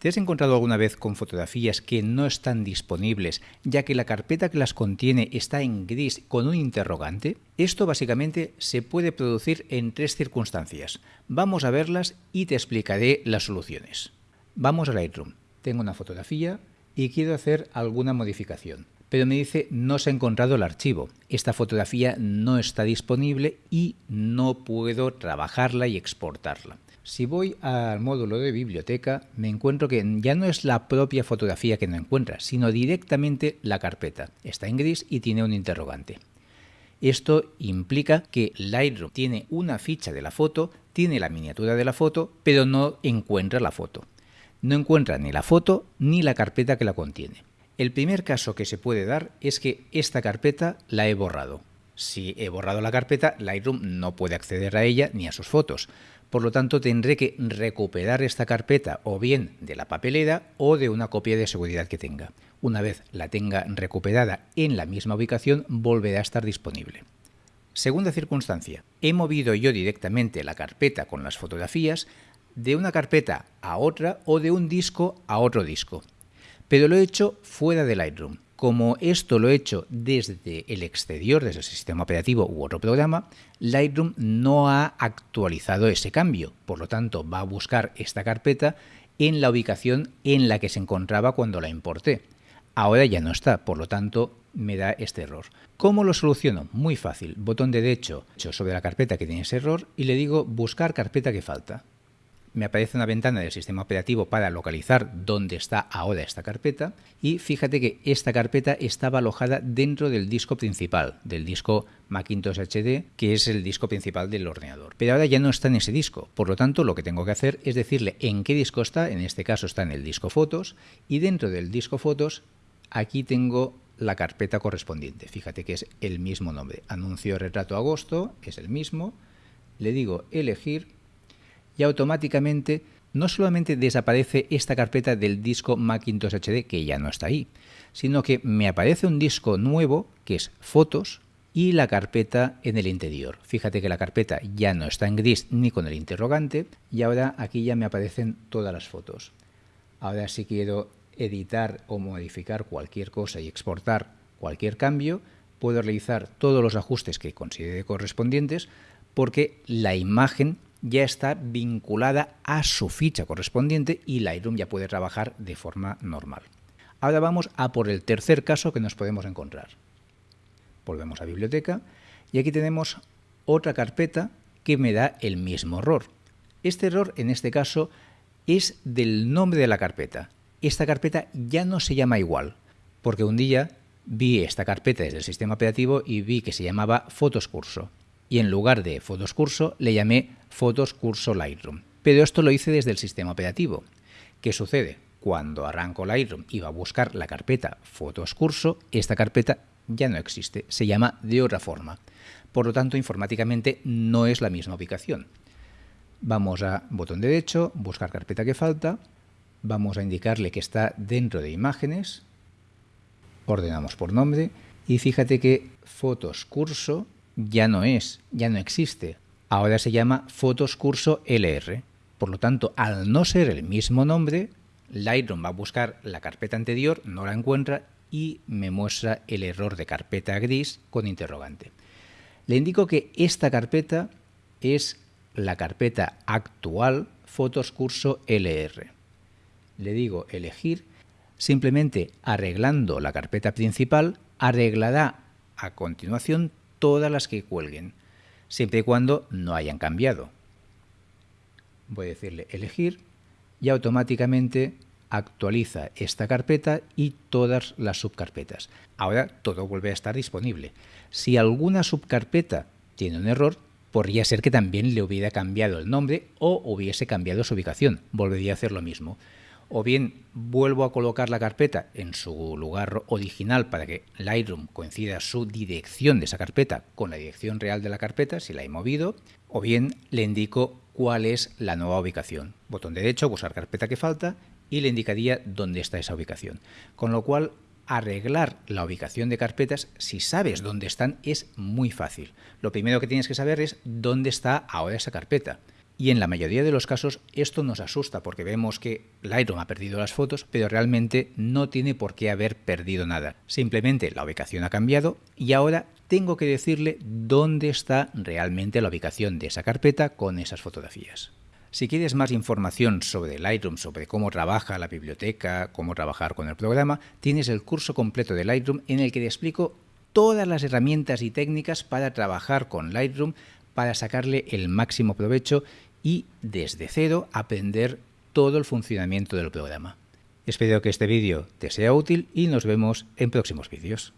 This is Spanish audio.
¿Te has encontrado alguna vez con fotografías que no están disponibles ya que la carpeta que las contiene está en gris con un interrogante? Esto básicamente se puede producir en tres circunstancias. Vamos a verlas y te explicaré las soluciones. Vamos a Lightroom. Tengo una fotografía y quiero hacer alguna modificación. Pero me dice no se ha encontrado el archivo. Esta fotografía no está disponible y no puedo trabajarla y exportarla. Si voy al módulo de biblioteca, me encuentro que ya no es la propia fotografía que no encuentra, sino directamente la carpeta. Está en gris y tiene un interrogante. Esto implica que Lightroom tiene una ficha de la foto, tiene la miniatura de la foto, pero no encuentra la foto. No encuentra ni la foto ni la carpeta que la contiene. El primer caso que se puede dar es que esta carpeta la he borrado. Si he borrado la carpeta, Lightroom no puede acceder a ella ni a sus fotos. Por lo tanto, tendré que recuperar esta carpeta o bien de la papelera o de una copia de seguridad que tenga. Una vez la tenga recuperada en la misma ubicación, volverá a estar disponible. Segunda circunstancia, he movido yo directamente la carpeta con las fotografías de una carpeta a otra o de un disco a otro disco. Pero lo he hecho fuera de Lightroom. Como esto lo he hecho desde el exterior, desde el sistema operativo u otro programa, Lightroom no ha actualizado ese cambio. Por lo tanto, va a buscar esta carpeta en la ubicación en la que se encontraba cuando la importé. Ahora ya no está, por lo tanto, me da este error. ¿Cómo lo soluciono? Muy fácil. Botón de derecho sobre la carpeta que tiene ese error y le digo buscar carpeta que falta me aparece una ventana del sistema operativo para localizar dónde está ahora esta carpeta y fíjate que esta carpeta estaba alojada dentro del disco principal, del disco Macintosh HD, que es el disco principal del ordenador. Pero ahora ya no está en ese disco, por lo tanto lo que tengo que hacer es decirle en qué disco está, en este caso está en el disco fotos y dentro del disco fotos aquí tengo la carpeta correspondiente. Fíjate que es el mismo nombre. Anuncio retrato agosto, es el mismo. Le digo elegir y automáticamente no solamente desaparece esta carpeta del disco Macintosh HD, que ya no está ahí, sino que me aparece un disco nuevo, que es fotos, y la carpeta en el interior. Fíjate que la carpeta ya no está en gris ni con el interrogante, y ahora aquí ya me aparecen todas las fotos. Ahora si quiero editar o modificar cualquier cosa y exportar cualquier cambio, puedo realizar todos los ajustes que considere correspondientes, porque la imagen ya está vinculada a su ficha correspondiente y Lightroom ya puede trabajar de forma normal. Ahora vamos a por el tercer caso que nos podemos encontrar. Volvemos a biblioteca y aquí tenemos otra carpeta que me da el mismo error. Este error en este caso es del nombre de la carpeta. Esta carpeta ya no se llama igual, porque un día vi esta carpeta desde el sistema operativo y vi que se llamaba Fotos Curso y en lugar de Fotos Curso le llamé Fotos Curso Lightroom. Pero esto lo hice desde el sistema operativo. ¿Qué sucede? Cuando arranco Lightroom y va a buscar la carpeta Fotos Curso, esta carpeta ya no existe, se llama de otra forma. Por lo tanto, informáticamente no es la misma ubicación. Vamos a botón derecho, buscar carpeta que falta, vamos a indicarle que está dentro de imágenes, ordenamos por nombre y fíjate que Fotos Curso ya no es, ya no existe. Ahora se llama Fotos Curso LR. Por lo tanto, al no ser el mismo nombre, Lightroom va a buscar la carpeta anterior, no la encuentra y me muestra el error de carpeta gris con interrogante. Le indico que esta carpeta es la carpeta actual Fotos Curso LR. Le digo elegir, simplemente arreglando la carpeta principal, arreglará a continuación todas las que cuelguen, siempre y cuando no hayan cambiado. Voy a decirle elegir y automáticamente actualiza esta carpeta y todas las subcarpetas. Ahora todo vuelve a estar disponible. Si alguna subcarpeta tiene un error, podría ser que también le hubiera cambiado el nombre o hubiese cambiado su ubicación. Volvería a hacer lo mismo o bien vuelvo a colocar la carpeta en su lugar original para que Lightroom coincida su dirección de esa carpeta con la dirección real de la carpeta, si la he movido, o bien le indico cuál es la nueva ubicación. Botón derecho, buscar carpeta que falta, y le indicaría dónde está esa ubicación. Con lo cual, arreglar la ubicación de carpetas, si sabes dónde están, es muy fácil. Lo primero que tienes que saber es dónde está ahora esa carpeta Y en la mayoría de los casos esto nos asusta porque vemos que Lightroom ha perdido las fotos, pero realmente no tiene por qué haber perdido nada. Simplemente la ubicación ha cambiado y ahora tengo que decirle dónde está realmente la ubicación de esa carpeta con esas fotografías. Si quieres más información sobre Lightroom, sobre cómo trabaja la biblioteca, cómo trabajar con el programa, tienes el curso completo de Lightroom en el que te explico todas las herramientas y técnicas para trabajar con Lightroom, para sacarle el máximo provecho y desde cero aprender todo el funcionamiento del programa. Espero que este vídeo te sea útil y nos vemos en próximos vídeos.